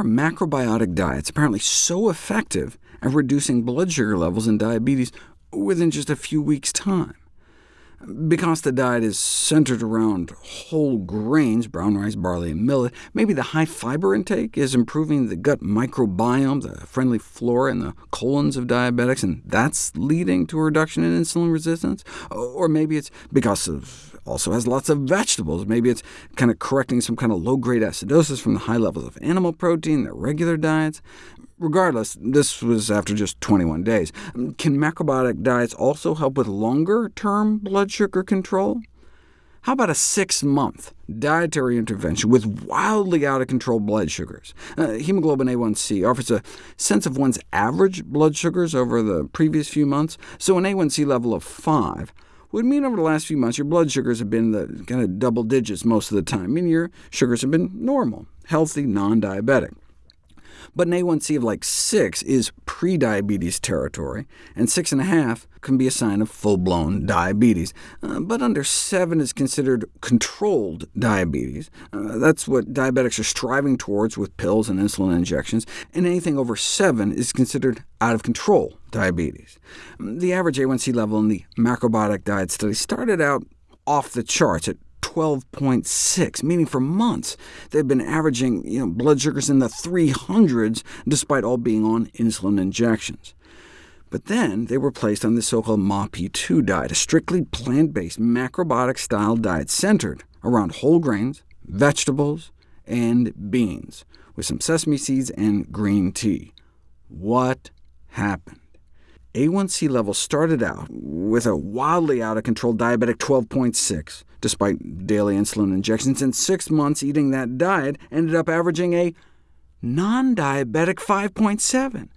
are macrobiotic diets apparently so effective at reducing blood sugar levels in diabetes within just a few weeks' time? Because the diet is centered around whole grains, brown rice, barley, and millet, maybe the high fiber intake is improving the gut microbiome, the friendly flora in the colons of diabetics, and that's leading to a reduction in insulin resistance? Or maybe it's because of also has lots of vegetables. Maybe it's kind of correcting some kind of low-grade acidosis from the high levels of animal protein in their regular diets. Regardless, this was after just 21 days. Can macrobiotic diets also help with longer-term blood sugar control? How about a six-month dietary intervention with wildly out-of-control blood sugars? Uh, hemoglobin A1c offers a sense of one's average blood sugars over the previous few months, so an A1c level of 5 would mean over the last few months your blood sugars have been the kind of double digits most of the time, meaning your sugars have been normal, healthy, non-diabetic. But an A1C of like 6 is prediabetes territory, and 6.5 can be a sign of full-blown diabetes. Uh, but under 7 is considered controlled diabetes. Uh, that's what diabetics are striving towards with pills and insulin injections, and anything over 7 is considered out-of-control diabetes. The average A1C level in the macrobiotic diet study started out off the charts at 12.6, meaning for months they've been averaging you know, blood sugars in the 300s, despite all being on insulin injections. But then they were placed on the so-called MAPI-2 diet, a strictly plant-based macrobiotic-style diet centered around whole grains, vegetables, and beans, with some sesame seeds and green tea. What happened? A1C levels started out with a wildly out-of-control diabetic 12.6, despite daily insulin injections, and six months eating that diet ended up averaging a non-diabetic 5.7.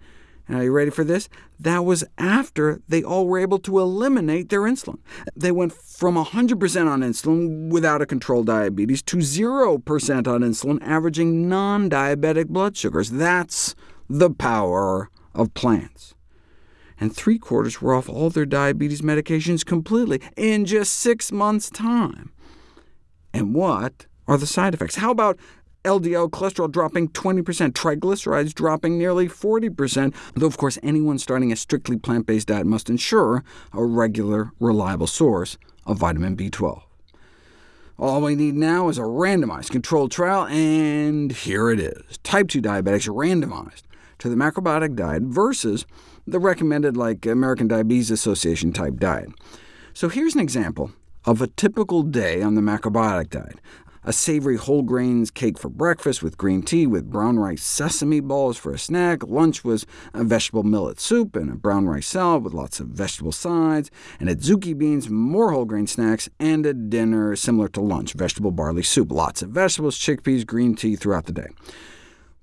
And are you ready for this? That was after they all were able to eliminate their insulin. They went from 100% on insulin without a controlled diabetes to 0% on insulin, averaging non-diabetic blood sugars. That's the power of plants and three-quarters were off all their diabetes medications completely in just six months' time. And what are the side effects? How about LDL cholesterol dropping 20%, triglycerides dropping nearly 40%, though of course anyone starting a strictly plant-based diet must ensure a regular, reliable source of vitamin B12. All we need now is a randomized controlled trial, and here it is. Type 2 diabetics randomized to the macrobiotic diet versus the recommended like American Diabetes Association type diet. So here's an example of a typical day on the macrobiotic diet. A savory whole grains cake for breakfast with green tea with brown rice sesame balls for a snack. Lunch was a vegetable millet soup and a brown rice salad with lots of vegetable sides, and adzuki beans, more whole grain snacks, and a dinner similar to lunch, vegetable barley soup. Lots of vegetables, chickpeas, green tea throughout the day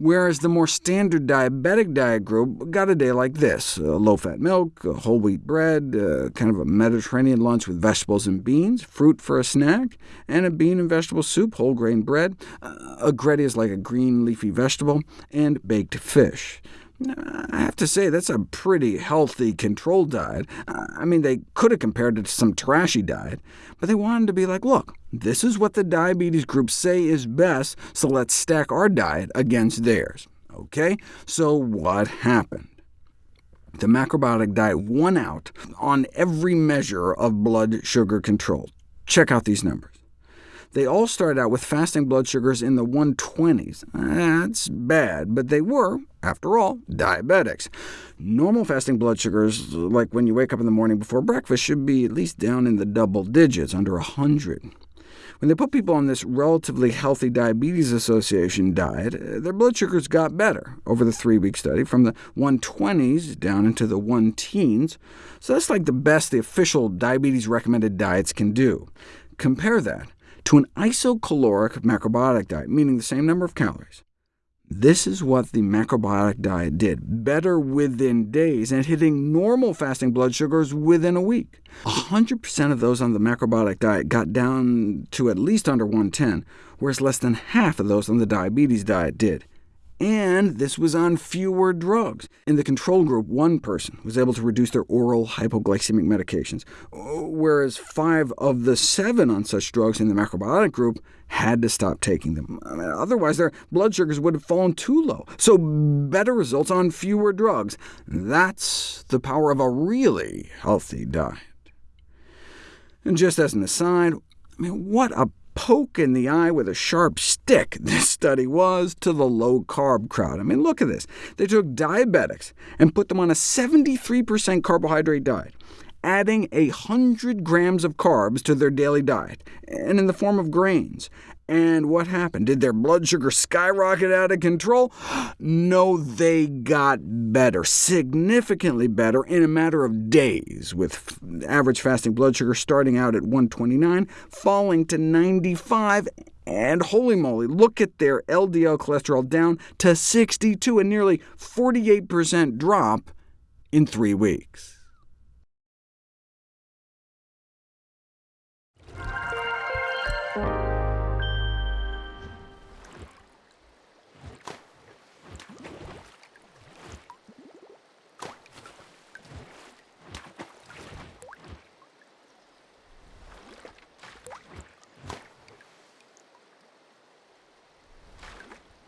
whereas the more standard diabetic diet group got a day like this, uh, low-fat milk, uh, whole wheat bread, uh, kind of a Mediterranean lunch with vegetables and beans, fruit for a snack, and a bean and vegetable soup, whole grain bread. Uh, a agretti is like a green leafy vegetable, and baked fish. I have to say, that's a pretty healthy, controlled diet. I mean, they could have compared it to some trashy diet, but they wanted to be like, look, this is what the diabetes groups say is best, so let's stack our diet against theirs. OK, so what happened? The macrobiotic diet won out on every measure of blood sugar control. Check out these numbers. They all started out with fasting blood sugars in the 120s. That's bad, but they were, after all, diabetics. Normal fasting blood sugars, like when you wake up in the morning before breakfast, should be at least down in the double digits, under 100. When they put people on this relatively healthy Diabetes Association diet, uh, their blood sugars got better over the three-week study, from the 120s down into the 1 teens. So that's like the best the official diabetes-recommended diets can do. Compare that to an isocaloric macrobiotic diet, meaning the same number of calories. This is what the macrobiotic diet did, better within days, and hitting normal fasting blood sugars within a week. Ah. 100% of those on the macrobiotic diet got down to at least under 110, whereas less than half of those on the diabetes diet did. And this was on fewer drugs. In the control group, one person was able to reduce their oral hypoglycemic medications, whereas five of the seven on such drugs in the macrobiotic group had to stop taking them. I mean, otherwise, their blood sugars would have fallen too low. So better results on fewer drugs. That's the power of a really healthy diet. And just as an aside, I mean, what a poke in the eye with a sharp stick this study was to the low-carb crowd. I mean, look at this. They took diabetics and put them on a 73% carbohydrate diet, adding 100 grams of carbs to their daily diet, and in the form of grains, and what happened? Did their blood sugar skyrocket out of control? No, they got better, significantly better, in a matter of days, with average fasting blood sugar starting out at 129, falling to 95, and holy moly, look at their LDL cholesterol down to 62, a nearly 48% drop in three weeks.